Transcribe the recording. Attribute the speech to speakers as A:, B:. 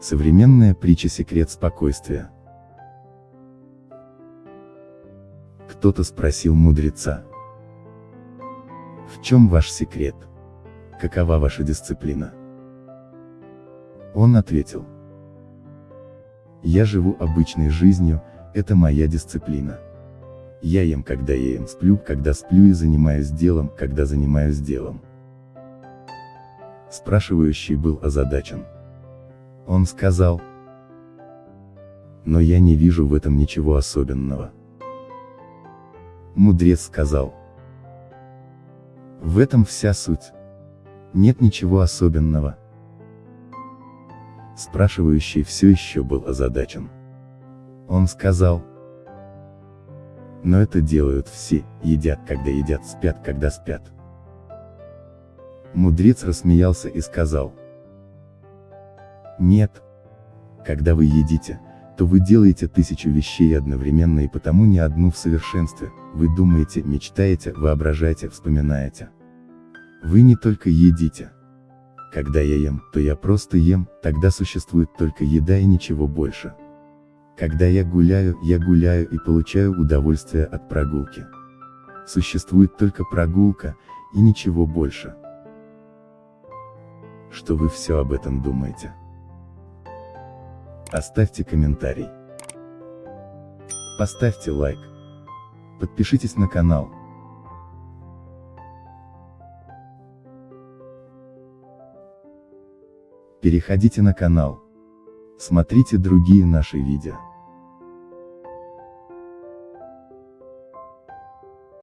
A: Современная притча «Секрет спокойствия». Кто-то спросил мудреца. В чем ваш секрет? Какова ваша дисциплина? Он ответил. Я живу обычной жизнью, это моя дисциплина. Я ем, когда я ем, сплю, когда сплю и занимаюсь делом, когда занимаюсь делом. Спрашивающий был озадачен. Он сказал. Но я не вижу в этом ничего особенного. Мудрец сказал. В этом вся суть. Нет ничего особенного. Спрашивающий все еще был озадачен. Он сказал. Но это делают все, едят когда едят, спят когда спят. Мудрец рассмеялся и сказал. Нет. Когда вы едите, то вы делаете тысячу вещей одновременно и потому не одну в совершенстве, вы думаете, мечтаете, воображаете, вспоминаете. Вы не только едите. Когда я ем, то я просто ем, тогда существует только еда и ничего больше. Когда я гуляю, я гуляю и получаю удовольствие от прогулки. Существует только прогулка, и ничего больше. Что вы все об этом думаете? Оставьте комментарий. Поставьте лайк. Подпишитесь на канал. Переходите на канал. Смотрите другие наши видео.